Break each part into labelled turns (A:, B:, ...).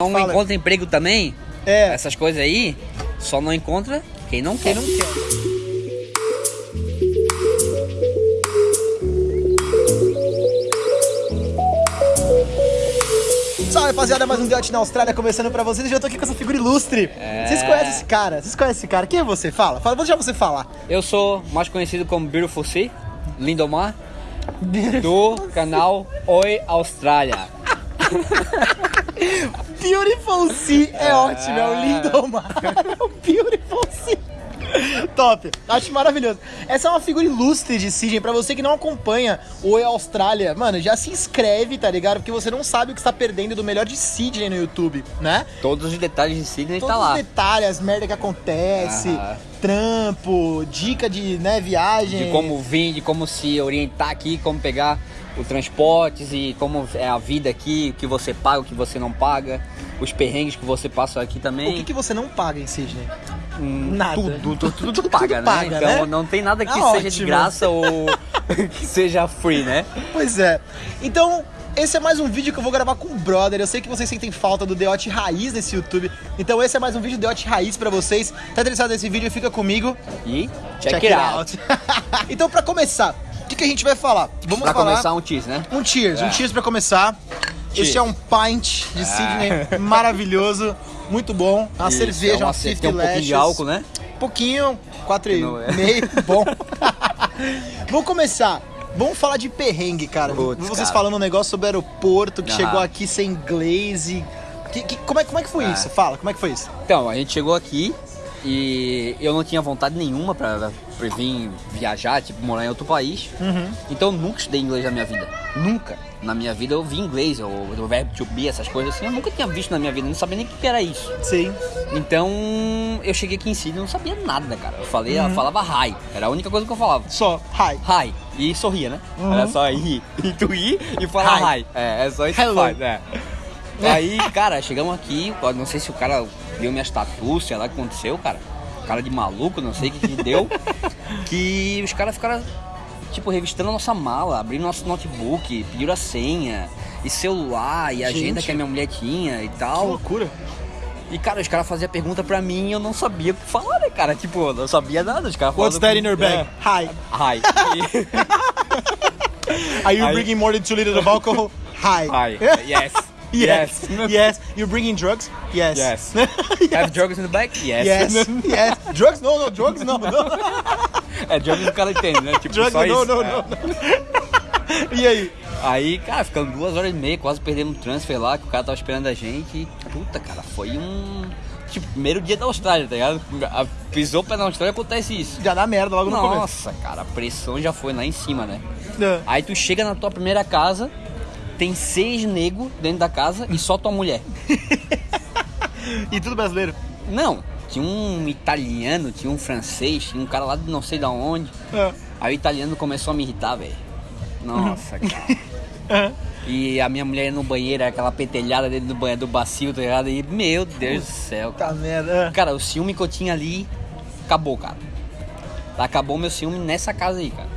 A: Não
B: Fala.
A: encontra emprego também,
B: É,
A: essas coisas aí, só não encontra quem não
B: quem
A: quer.
B: não quer. Salve rapaziada, mais um Deote na Austrália começando pra vocês. E eu tô aqui com essa figura ilustre.
A: É.
B: Vocês conhecem esse cara? Vocês conhecem esse cara? Quem é você? Fala, fala, vou deixar você falar.
A: Eu sou mais conhecido como Beautiful Sea, Lindomar, do canal Oi Austrália.
B: Beautiful Sea é, ótimo, é o Lindomar. É o Beautiful Sea. Top, acho maravilhoso. Essa é uma figura ilustre de Sidney. Pra você que não acompanha o Oi Austrália, mano, já se inscreve, tá ligado? Porque você não sabe o que está perdendo do melhor de Sidney no YouTube, né?
A: Todos os detalhes de Sydney
B: Todos
A: tá
B: os
A: lá.
B: detalhes, as merda que acontece,
A: Aham.
B: trampo, dica de né, viagem.
A: De como vir, de como se orientar aqui, como pegar os transportes e como é a vida aqui, o que você paga, o que você não paga, os perrengues que você passa aqui
B: O
A: também.
B: que, que você não paga em Sidney?
A: Hum,
B: Nada.
A: Tudo, tudo, tudo,
B: Tudo
A: paga, né?
B: paga,
A: então
B: né?
A: não tem nada que
B: Ah,
A: seja de
B: ótimo.
A: graça ou que seja free, né?
B: Pois é. Então, esse é mais um vídeo que eu vou gravar com o brother. Eu sei que vocês sentem falta do Deote Raiz nesse YouTube. Então esse é mais um vídeo Deote Raiz pra vocês. Tá interessado nesse vídeo? Fica comigo.
A: E check, it out.
B: então, pra começar, o que, que a gente vai falar? Vamos
A: Pra
B: falar
A: começar um cheese, né?
B: um cheers, um
A: É.
B: cheers pra começar.
A: Cheers.
B: Esse é um pint de Sydney maravilhoso, muito bom. Uma
A: Isso,
B: cerveja,
A: é uma
B: uma
A: ce-
B: 50
A: Tem um pouquinho de álcool, né?
B: Pouquinho, quatro e
A: Não é.
B: meio, bom. Vamos começar. Vamos falar de perrengue, cara.
A: Putz,
B: Vocês
A: cara.
B: falando um negócio sobre aeroporto, que
A: Aham.
B: chegou aqui sem inglês e... Que- que- como, é, como é que foi
A: Ah.
B: isso? Fala, como é que foi isso?
A: Então, a gente chegou aqui e eu não tinha vontade nenhuma pra, pra vir viajar, tipo, morar em outro país.
B: Uhum.
A: Então eu nunca estudei inglês na minha vida. Nunca. Na minha vida eu vi inglês, ou o verbo to be, essas coisas assim. Eu nunca tinha visto na minha vida, não sabia nem o que era isso.
B: Sim.
A: Então eu cheguei aqui em Sydney e não sabia nada, cara. Eu falei,
B: Uhum.
A: eu falava hi. Era a única coisa que eu falava.
B: Só, hi.
A: Hi. E sorria, né?
B: Uhum.
A: Era só rir. E tu rir e falar
B: Hi.
A: hi. É, é só isso
B: Hello.
A: que faz, é. Aí, cara, chegamos aqui, não sei se o cara viu minhas tatu, sei lá o que aconteceu, cara. Cara de maluco, não sei o que, que deu. que os caras ficaram, tipo, revistando a nossa mala, abrindo nosso notebook, pediram a senha, e celular, e a agenda que a minha mulher tinha e
B: Que
A: tal.
B: loucura.
A: E, cara, os caras faziam pergunta pra mim e eu não sabia o que falar, né, cara? Tipo, eu não sabia nada. Os caras
B: What's that in your bag? Hi.
A: É. Hi.
B: Are you
A: Aí-
B: bringing more than two liters of alcohol? Hi.
A: Hi. Yes.
B: Yes. Yes. You bringing drugs? Yes.
A: Yes.
B: yes.
A: Have drugs in the bag? Yes.
B: Yes. yes. Drugs? No, no, drugs no, no.
A: É, drugs o cara entende, né? Tipo,
B: Drugs
A: só
B: no,
A: isso.
B: no,
A: É.
B: no. E aí?
A: Aí, cara, ficamos duas horas e meia, quase perdemos um transfer lá, que o cara tava esperando a gente. E, puta, cara, foi um. Tipo, primeiro dia da Austrália, tá ligado? A- Pisou o pé na Austrália acontece isso.
B: Já dá merda logo no começo.
A: Nossa, cara, a pressão já foi lá em cima, né?
B: É.
A: Aí tu chega na tua primeira casa, tem seis negros dentro da casa e só tua mulher.
B: E tudo brasileiro?
A: Não, tinha um italiano, tinha um francês, tinha um cara lá de não sei da onde.
B: É.
A: Aí o italiano começou a me irritar, velho. Nossa, cara.
B: É.
A: E a minha mulher ia no banheiro, aquela pentelhada dentro do banheiro do bacio, tá ligado? E, meu Deus do céu, cara.
B: Tá merda. é.
A: Cara, o ciúme que eu tinha ali, acabou, cara. Acabou meu ciúme nessa casa aí, cara.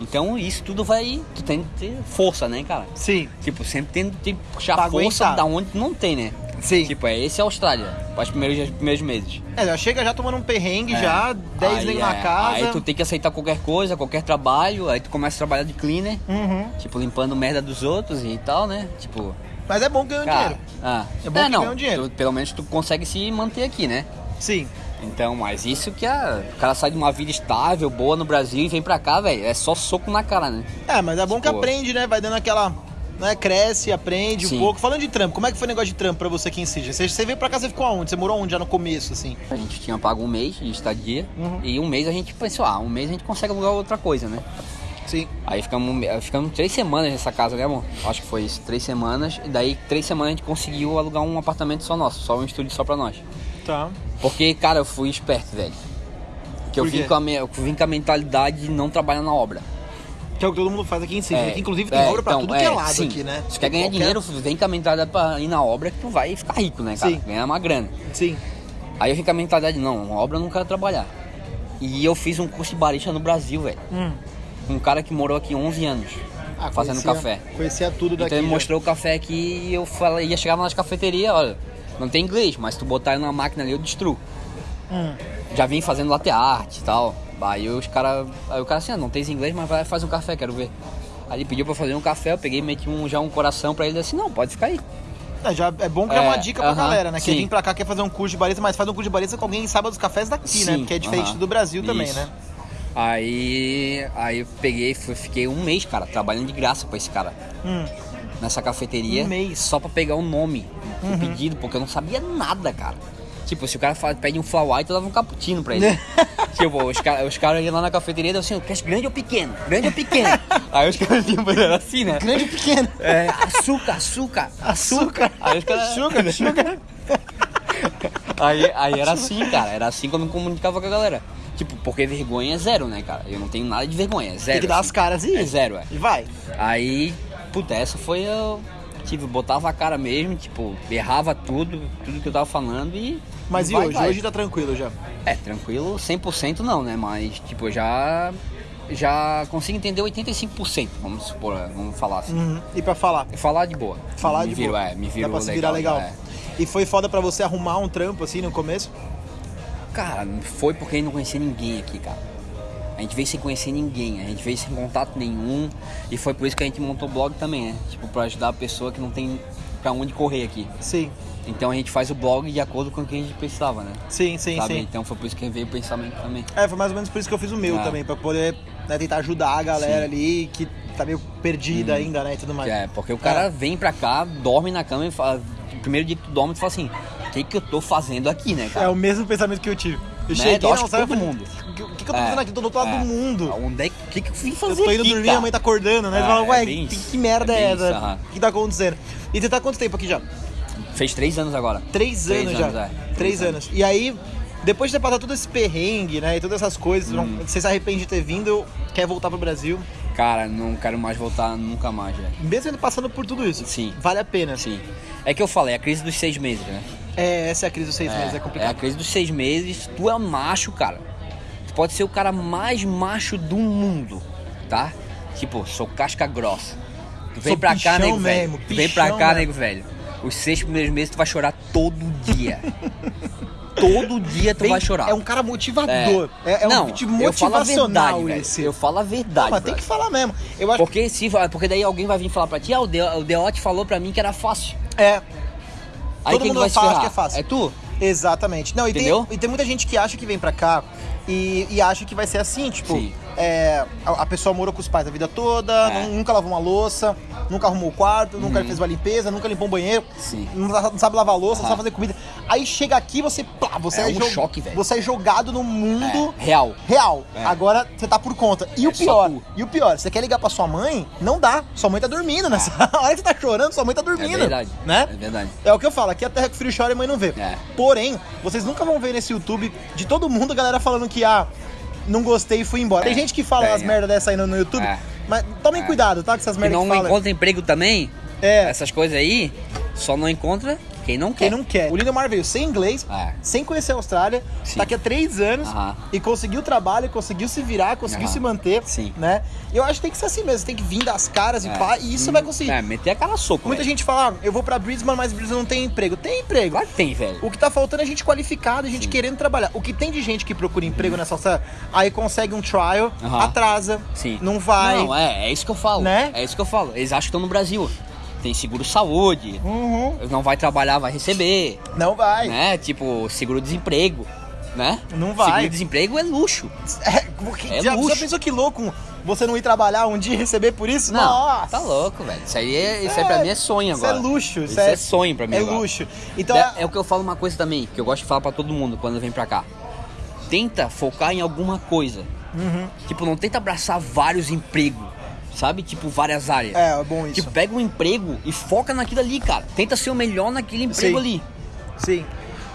A: Então isso tudo vai. Tu tem que ter força, né, cara?
B: Sim.
A: Tipo, sempre tem, que puxar
B: Pra
A: força
B: aguentar.
A: da onde tu não tem, né?
B: Sim.
A: Tipo, é esse é a Austrália, para os primeiros, os primeiros meses.
B: É, já chega já tomando um perrengue,
A: É.
B: já, 10
A: Aí,
B: negros na
A: é,
B: casa.
A: Aí tu tem que aceitar qualquer coisa, qualquer trabalho, aí tu começa a trabalhar de cleaner,
B: Uhum.
A: tipo, limpando merda dos outros e tal, né? Tipo,
B: Mas é bom ganhar
A: cara.
B: dinheiro.
A: Ah,
B: É bom que
A: não,
B: ganha um dinheiro.
A: tu- pelo menos tu consegue se manter aqui, né?
B: Sim.
A: Então, mas isso que a, o cara sai de uma vida estável, boa no Brasil e vem pra cá, velho, é só soco na cara, né?
B: É, mas é bom que
A: Tipo-
B: aprende, né? Vai dando aquela. Né, cresce, aprende
A: Sim.
B: um pouco. Falando de trampo, como é que foi o negócio de trampo pra você aqui em Sydney? Você, você veio pra cá, você ficou aonde? Você morou onde já no começo, assim?
A: A gente tinha pago um mês de estadia
B: Uhum.
A: e um mês a gente pensou, ah, um mês a gente consegue alugar outra coisa, né?
B: Sim.
A: Aí ficamos, ficamos três semanas nessa casa, né, amor? Acho que foi isso, três semanas. E daí, três semanas a gente conseguiu alugar um apartamento só nosso, só um estúdio só pra nós.
B: Tá.
A: Porque, cara, eu fui esperto, velho. Porque eu
B: Por
A: vim, com a, me- eu vim com a mentalidade de não trabalhar na obra.
B: Que é o que todo mundo faz aqui em Sydney.
A: É,
B: que inclusive tem
A: é,
B: obra pra
A: então,
B: tudo que é
A: é,
B: lado
A: sim.
B: aqui, né?
A: Se tu quer ganhar
B: Qualquer-
A: dinheiro, vem com a mentalidade pra ir na obra que tu vai ficar rico, né, cara?
B: Sim.
A: Ganhar uma grana.
B: Sim.
A: Aí eu vim com a mentalidade, não, uma obra eu não quero trabalhar. E eu fiz um curso de barista no Brasil, velho.
B: Hum.
A: Com um cara que morou aqui 11 anos.
B: Ah,
A: fazendo
B: conhecia-
A: café.
B: Conhecia tudo daqui.
A: Então ele
B: já.
A: mostrou o café aqui e eu falei, ia chegar nas cafeterias, olha, Não tem inglês, mas tu botar ele numa máquina ali, eu destruo.
B: Hum.
A: Já vim fazendo latte art e tal. Aí os cara, aí o cara assim, ah, não tem inglês, mas vai fazer um café, quero ver. Aí ele pediu pra fazer um café, eu peguei meti um, já um coração pra ele assim, não, pode ficar aí.
B: É, já é bom que é,
A: É,
B: uma dica pra
A: aham,
B: galera, né? Quem vem pra cá quer fazer um curso de barista, mas faz um curso de barista com alguém que saiba dos cafés daqui, né?
A: Sim,
B: Porque é diferente
A: aham.
B: do Brasil também,
A: Isso.
B: né?
A: Aí, aí eu peguei, fui- fiquei um mês, cara, trabalhando de graça pra esse cara.
B: Hum.
A: Nessa cafeteria.
B: Um mês.
A: Só pra pegar o nome do
B: Uhum.
A: pedido, porque eu não sabia nada, cara. Tipo, se o cara fala, pede um flat white, eu dava um cappuccino pra ele. tipo, os caras os cara iam lá na cafeteria e assim, quer grande ou pequeno? Grande ou pequeno? Aí os caras iam fazer assim, né?
B: Grande ou pequeno?
A: É, açúcar, açúcar,
B: Açúcar.
A: Aí os caras...
B: Açúcar, açúcar.
A: Aí, aí era assim, cara. Era assim que eu me comunicava com a galera. Tipo, porque vergonha é zero, né, cara? Eu não tenho nada de vergonha, é zero.
B: Tem que dar
A: assim.
B: as caras e.
A: É zero, é.
B: E vai.
A: Aí, puta, essa foi eu. Tipo, botava a cara mesmo, tipo, errava tudo, tudo que eu tava falando e.
B: Mas e
A: vai,
B: hoje?
A: vai.
B: Hoje tá tranquilo já.
A: É, tranquilo, 100% não, né? Mas, tipo, eu já. Já consigo entender 85%, vamos supor, vamos falar assim.
B: Uhum. E pra falar?
A: Falar de boa.
B: Falar
A: me
B: de
A: viro,
B: boa.
A: É, me
B: Dá
A: viro
B: pra se virar legal.
A: é.
B: E foi foda pra você arrumar um trampo assim no começo?
A: Cara, foi porque gente não conhecia ninguém aqui, cara. A gente veio sem conhecer ninguém, a gente veio sem contato nenhum. E foi por isso que a gente montou o blog também, né? Tipo, pra ajudar a pessoa que não tem pra onde correr aqui.
B: Sim.
A: Então a gente faz o blog de acordo com o que a gente precisava, né?
B: Sim, sim,
A: Sabe?
B: sim.
A: Então foi por isso que veio o pensamento também.
B: É, foi mais ou menos por isso que eu fiz o meu
A: Ah.
B: também, pra poder né, tentar ajudar a galera
A: Sim.
B: ali que tá meio perdida ainda, né, e tudo mais.
A: É, porque o cara vem pra cá, dorme na cama e fala. Primeiro dia que tu dorme, tu fala assim: o que, que eu tô fazendo aqui, né,
B: É
A: cara?
B: o mesmo pensamento que eu tive. Eu
A: Né?
B: cheguei
A: Eu acho
B: na
A: que
B: sala e
A: todo mundo.
B: O que, que que eu tô
A: É,
B: fazendo aqui? Tô do outro lado
A: é.
B: do mundo.
A: Onde é que, o que, que eu
B: Eu
A: fazer
B: tô indo
A: aqui,
B: dormir,
A: cara?
B: a mãe tá acordando, né?
A: É,
B: fala, ué,
A: é
B: que, que merda
A: É
B: é, essa? O que tá acontecendo? E você tá há quanto tempo aqui já?
A: Fez três anos agora.
B: Três,
A: Três
B: anos, já.
A: anos, é.
B: Três,
A: Três
B: anos. E aí, depois de ter passado todo esse perrengue, né? E todas essas coisas,
A: Hum.
B: não- você se arrepende de ter vindo, quer voltar pro Brasil.
A: Cara, não quero mais voltar nunca mais, velho.
B: Mesmo passando por tudo isso.
A: Sim.
B: Vale a pena.
A: Sim. É que eu falei, a crise dos seis meses, né?
B: É, essa é a crise dos seis meses, é
A: é a
B: complicado.
A: crise dos seis meses. Tu é macho, cara. Tu pode ser o cara mais macho do mundo, tá? Tipo, sou casca grossa. Tu vem
B: Sou
A: pra cá, nego velho.
B: mesmo,
A: Tu vem pra cá,
B: mesmo.
A: nego velho. Os seis primeiros meses tu vai chorar todo dia. todo dia tu
B: Bem,
A: vai chorar.
B: É um cara motivador. É, é
A: não,
B: um tipo
A: eu falo a
B: motivacional
A: verdade, velho.
B: esse.
A: Eu falo a verdade,
B: Mas tem que falar mesmo. Eu acho
A: Porque se porque daí alguém vai vir falar pra ti, ah, o o Deote falou pra mim que era fácil.
B: é.
A: Aí
B: Todo
A: quem
B: mundo
A: que vai
B: fala que é fácil.
A: É tu?
B: Exatamente. Não, e tem,
A: Entendeu?
B: e tem muita gente que acha que vem pra cá e, e acha que vai ser assim, tipo,
A: Sim.
B: é, a, a pessoa morou com os pais a vida toda,
A: É. Uhum.
B: nu- nunca lavou uma louça, nunca arrumou o quarto, nunca fez uma limpeza, nunca limpou um banheiro,
A: Sim.
B: não, sa- não sabe lavar louça, não sabe fazer comida. Aí chega aqui, você, plá, você
A: É
B: é,
A: um choque, velho.
B: Você é jogado no mundo
A: É, real.
B: real.
A: É.
B: Agora você tá por conta. E o
A: É só
B: pior, e o pior, você quer ligar pra sua mãe? Não dá. Sua mãe tá dormindo nessa hora que você tá chorando, sua mãe tá
A: É
B: dormindo.
A: verdade.
B: Né?
A: É verdade.
B: É o que eu falo, aqui a terra que o filho chora e a mãe não vê.
A: É.
B: Porém, vocês nunca vão ver nesse YouTube de todo mundo a galera falando que, ah, não gostei e fui embora. Tem
A: É,
B: gente que fala
A: tem,
B: umas
A: é.
B: merda dessa aí no, no YouTube,
A: É.
B: mas tomem
A: É.
B: cuidado, tá? Com essas
A: Que
B: merdas
A: não
B: que falam.
A: encontra emprego também,
B: É,
A: essas coisas aí, só não encontra quem não
B: quem
A: quer.
B: não quer. O Lindomar veio sem inglês,
A: É.
B: sem conhecer a Austrália,
A: Sim.
B: tá aqui há três anos
A: Aham.
B: e conseguiu trabalho, conseguiu se virar, conseguiu
A: Aham.
B: se manter,
A: Sim.
B: né? E eu acho que tem que ser assim mesmo, tem que vir das caras e
A: É.
B: pá, e isso
A: Hum,
B: vai conseguir.
A: É, meter a cara a soco.
B: Muita
A: velho.
B: gente fala, ah, eu vou pra Brisbane, mas Brisbane não tem emprego. Tem emprego.
A: Claro que tem, velho.
B: O que tá faltando é gente qualificada, gente
A: Sim.
B: querendo trabalhar. O que tem de gente que procura emprego nessa alça, aí consegue um trial,
A: Aham.
B: atrasa,
A: Sim.
B: não vai.
A: Não, é, é isso que eu falo.
B: Né?
A: É isso que eu falo. Eles acham que estão no Brasil. Tem seguro saúde,
B: Uhum.
A: não vai trabalhar, vai receber.
B: Não vai.
A: Né? Tipo, seguro-desemprego. Né?
B: Não vai.
A: Seguro-desemprego é luxo.
B: É, porque
A: É
B: já,
A: luxo.
B: já pensou que louco você não ir trabalhar um dia e receber por isso?
A: Não,
B: Nossa!
A: tá louco, velho. Isso aí, é, isso aí pra mim é sonho
B: Isso
A: agora.
B: é luxo.
A: Isso é sonho pra mim
B: É
A: agora.
B: luxo. Então,
A: é, é o que eu falo uma coisa também, que eu gosto de falar pra todo mundo quando vem pra cá. Tenta focar em alguma coisa.
B: Uhum.
A: Tipo, não tenta abraçar vários empregos, sabe? Tipo, várias áreas.
B: é, é bom isso.
A: Tipo, pega um emprego e foca naquilo ali, cara. Tenta ser o melhor naquele emprego
B: Sim.
A: ali.
B: Sim.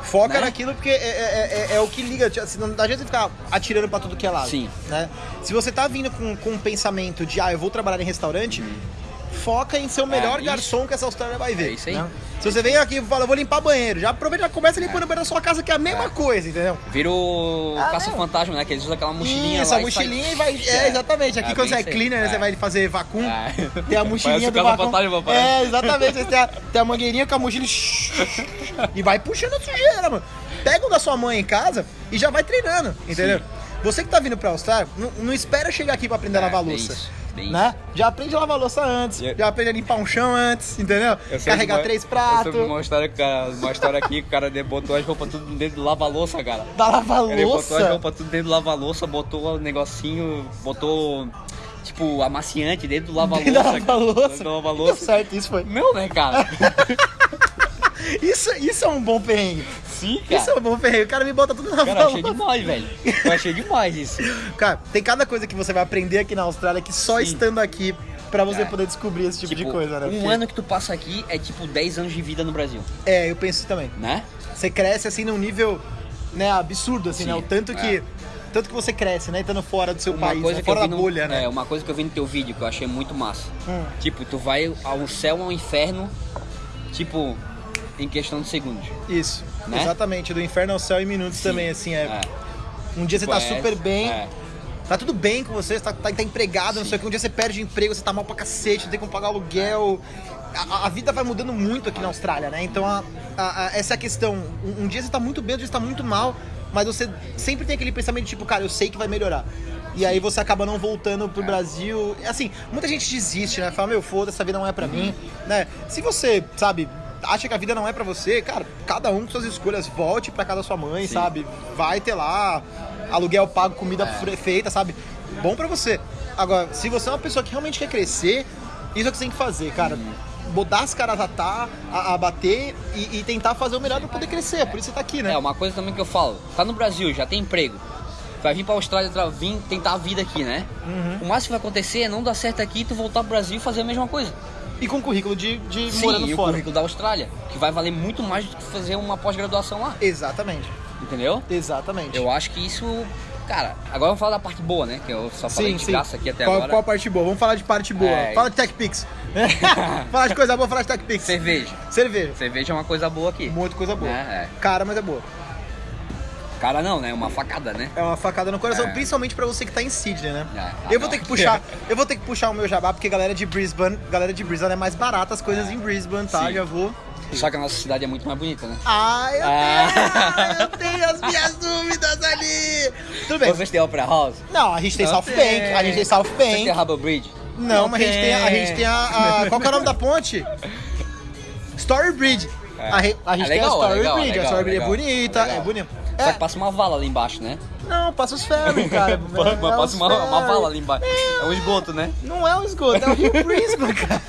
B: Foca
A: Né?
B: naquilo porque é, é- é- é o que liga. Assim, não adianta você ficar atirando pra tudo que é lado.
A: Sim.
B: Né? Se você tá vindo com, com um pensamento de, ah, eu vou trabalhar em restaurante, foca em ser o melhor
A: isso.
B: garçom que essa Austrália vai ver.
A: É isso aí.
B: né? Se você vem aqui e fala, vou limpar banheiro, já aproveita e já começa limpando o banheiro da sua casa, que é a mesma
A: É.
B: coisa, entendeu?
A: Vira o
B: Ah,
A: caça-fantasma, né? Que eles usam aquela mochilinha
B: Isso,
A: lá
B: a
A: e
B: mochilinha
A: sai-
B: e vai. É, exatamente. Aqui
A: É,
B: quando você é cleaner, né,
A: É.
B: você vai fazer vacum.
A: É.
B: Tem a mochilinha do vacum.
A: papai.
B: É, exatamente. Aí Tem a, tem a mangueirinha com a mochila e vai puxando a sujeira, mano. Pega o da sua mãe em casa e já vai treinando, entendeu? Você que tá vindo pra Austrália, não, não espera chegar aqui pra aprender a
A: É,
B: lavar louça.
A: Bem
B: Né? Já aprende a lavar louça antes,
A: Eu-
B: já aprende a limpar um chão antes, entendeu?
A: Eu
B: Carregar
A: uma-
B: três
A: Eu
B: pratos,
A: soube uma história, cara, uma história aqui que o cara botou as roupas tudo dentro do lava-louça, cara.
B: da lavar
A: Ele botou as roupas tudo dentro do lava-louça, botou o negocinho, botou, tipo, amaciante dentro do lava-louça.
B: Lava-louça.
A: Dentro do lava-louça.
B: certo, isso foi.
A: Meu, né, cara?
B: Isso, isso é um bom perrengue.
A: Sim,
B: Isso é
A: cara.
B: bom perrengue. O cara me bota tudo na
A: Cara, eu achei demais, velho. Eu achei demais isso.
B: Cara, tem cada coisa que você vai aprender aqui na Austrália que só
A: Sim.
B: estando aqui pra você
A: É.
B: poder descobrir esse tipo, de coisa, né?
A: um
B: Porque-
A: ano que tu passa aqui é tipo 10 anos de vida no Brasil,
B: É, eu penso isso também.
A: né?
B: Você cresce assim num nível, né, absurdo, assim,
A: Sim,
B: né? O tanto que.
A: é.
B: Tanto que você cresce, né? Estando fora do seu
A: Uma
B: país,
A: coisa
B: né?
A: que
B: fora da
A: no,
B: bolha, né?
A: É, uma coisa que eu vi no teu vídeo que eu achei muito massa.
B: Hum.
A: Tipo, tu vai ao céu ao inferno, tipo, em questão de segundos.
B: Isso.
A: Né?
B: Exatamente. Do inferno ao céu em minutos
A: Sim.
B: também, assim. É,
A: É.
B: Um dia você tá
A: Tipo, é-
B: super bem,
A: é.
B: tá tudo bem com você, você tá, tá, tá empregado, não sei o que. Um dia você perde o emprego, você tá mal pra cacete, tem como pagar aluguel. A, a vida vai mudando muito aqui na Austrália, né? Então, a- a- essa é a questão. Um, um dia você tá muito bem, outro dia você tá muito mal, mas você sempre tem aquele pensamento tipo, cara, eu sei que vai melhorar. E aí você acaba não voltando pro Brasil. Assim, muita gente desiste, né? Fala, meu, foda, essa vida não é pra mim, né? Se você, sabe, acha que a vida não é pra você, cara, cada um com suas escolhas, volte pra casa da sua mãe,
A: Sim.
B: sabe? Vai ter lá aluguel pago, comida fre- feita, sabe? Bom pra você. Agora, se você é uma pessoa que realmente quer crescer, isso é o que você tem que fazer, cara. Botar as caras a, tá, a, a bater e, e tentar fazer o melhor pra poder crescer. Por isso você tá aqui, né?
A: É, uma coisa também que eu falo, tá no Brasil, já tem emprego. Vai vir pra Austrália, tra- vir tentar a vida aqui, né?
B: Uhum.
A: O máximo que vai acontecer é não dar certo aqui e tu voltar pro Brasil e fazer a mesma coisa.
B: E com currículo de, de
A: Sim,
B: morando
A: e o
B: fora.
A: currículo da Austrália, que vai valer muito mais do que fazer uma pós-graduação lá,
B: Exatamente.
A: entendeu?
B: Exatamente.
A: Eu acho que isso, cara, agora vamos falar da parte boa, né? Que eu só falei
B: Sim,
A: de
B: sim.
A: graça aqui até
B: qual,
A: agora.
B: qual parte boa? Vamos falar de parte boa.
A: É.
B: Fala de TechPix. fala de coisa boa, fala de TechPix.
A: Cerveja.
B: Cerveja.
A: Cerveja é uma coisa boa aqui.
B: Muito coisa boa.
A: É,
B: Cara, mas é boa.
A: Cara não, né? Uma facada, né?
B: É uma facada no coração,
A: É.
B: principalmente pra você que tá em Sydney, né?
A: É. Ah,
B: eu vou
A: não.
B: ter que puxar, eu vou ter que puxar o meu jabá porque galera de Brisbane, galera de Brisbane é mais barata as coisas em Brisbane, tá?
A: Sim.
B: Já vou.
A: Só que a nossa cidade é muito mais bonita, né?
B: Ah, eu
A: Ah.
B: tenho, eu tenho as minhas dúvidas ali. Tudo bem.
A: Vocês têm Opera House?
B: Não, a gente tem
A: Não
B: South
A: tem.
B: Bank, a gente tem South
A: Vocês têm
B: Bank.
A: Harbour Bridge?
B: Não, mas a gente tem, a, a gente tem a, a- qual que é o nome da ponte? Story Bridge.
A: É.
B: A, a gente
A: É
B: tem a
A: legal,
B: Story
A: é legal,
B: Bridge,
A: legal,
B: a Story Bridge
A: legal,
B: é bonita,
A: legal.
B: é bonita.
A: Só
B: É,
A: que passa uma vala ali embaixo, né?
B: não, passa os ferros, cara.
A: Mas
B: É
A: passa uma, uma
B: ferros.
A: vala ali embaixo. É um esgoto, né?
B: Não é um esgoto, é o Rio Brisbane, cara.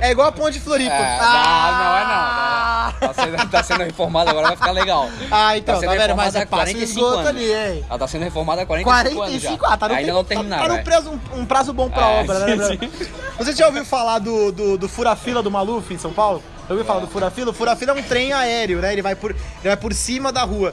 B: É igual a ponte de Floripa.
A: É, não, não é não. Tá sendo, tá sendo reformada agora, vai ficar legal.
B: Ah, então,
A: Tá
B: tá,
A: sendo
B: vendo? Mas é
A: há
B: passa o
A: 45
B: esgoto
A: anos.
B: ali, hein?
A: Ela tá sendo reformada há 45,
B: 45,
A: anos já.
B: ah, tá no,
A: Ainda
B: tem-
A: não
B: tá-
A: terminaram.
B: Tá,
A: é.
B: prazo, um, um prazo bom pra
A: É,
B: obra, né?
A: sim,
B: Você já ouviu falar do, do, do fura-fila do Maluf em São Paulo? Já ouviu falar do fura-fila? O fura-fila é um trem aéreo, né? Ele vai, por, ele vai por cima da rua.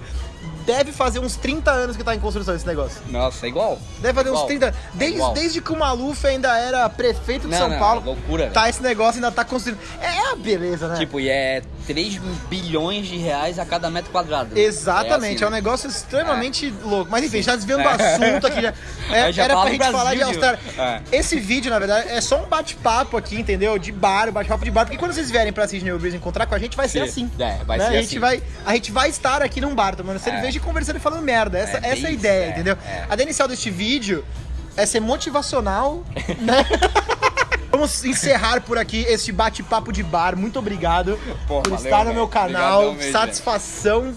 B: Deve fazer uns 30 anos que tá em construção esse negócio.
A: Nossa, é igual.
B: Deve fazer uns
A: Igual.
B: 30 Desde,
A: Igual.
B: desde que o Maluf ainda era prefeito de
A: Não,
B: São
A: não,
B: Paulo.
A: loucura,
B: Tá, esse negócio ainda tá construindo. É, é a beleza, né?
A: Tipo, e é 3 bilhões de reais a cada metro quadrado.
B: Exatamente, é,
A: assim,
B: um
A: né?
B: negócio extremamente louco. Mas enfim, já desviando do
A: É.
B: assunto aqui. Já, é,
A: já
B: era pra gente falar de
A: Brasil,
B: Austrália.
A: é.
B: Esse vídeo, na verdade, é só um bate-papo aqui, entendeu? De bar, um bate-papo de bar. Porque quando vocês vierem pra Sydney Breeze encontrar com a gente, vai ser
A: Sim.
B: assim.
A: É, vai
B: né?
A: ser
B: a gente
A: assim.
B: Vai, a gente vai estar aqui num bar tomando cerveja e conversando e falando merda. Essa,
A: É,
B: essa é a ideia,
A: é,
B: entendeu?
A: é.
B: A ideia inicial deste vídeo é ser motivacional, né? Vamos encerrar por aqui este bate-papo de bar. Muito obrigado
A: Pô,
B: por
A: valeu,
B: estar no meu canal.
A: Obrigadão
B: Satisfação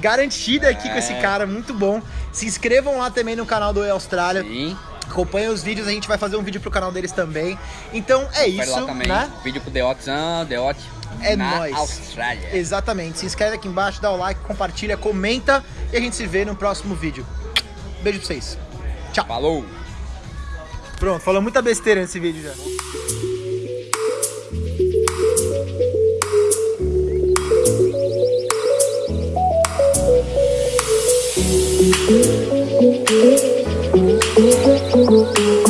B: garantida aqui com
A: É.
B: esse cara, muito bom. Se inscrevam lá também no canal do E Austrália.
A: Sim,
B: Acompanhem os vídeos, a gente vai fazer um vídeo pro canal deles também. Então é
A: confere
B: isso,
A: lá também.
B: né?
A: Vídeo com Deotzão, Deot.
B: É
A: na
B: nóis.
A: Austrália.
B: Exatamente. Se inscreve aqui embaixo, dá o like, compartilha, comenta e a gente se vê no próximo vídeo. Beijo pra vocês. Tchau.
A: Falou!
B: Pronto, falou muita besteira nesse vídeo já.
C: you.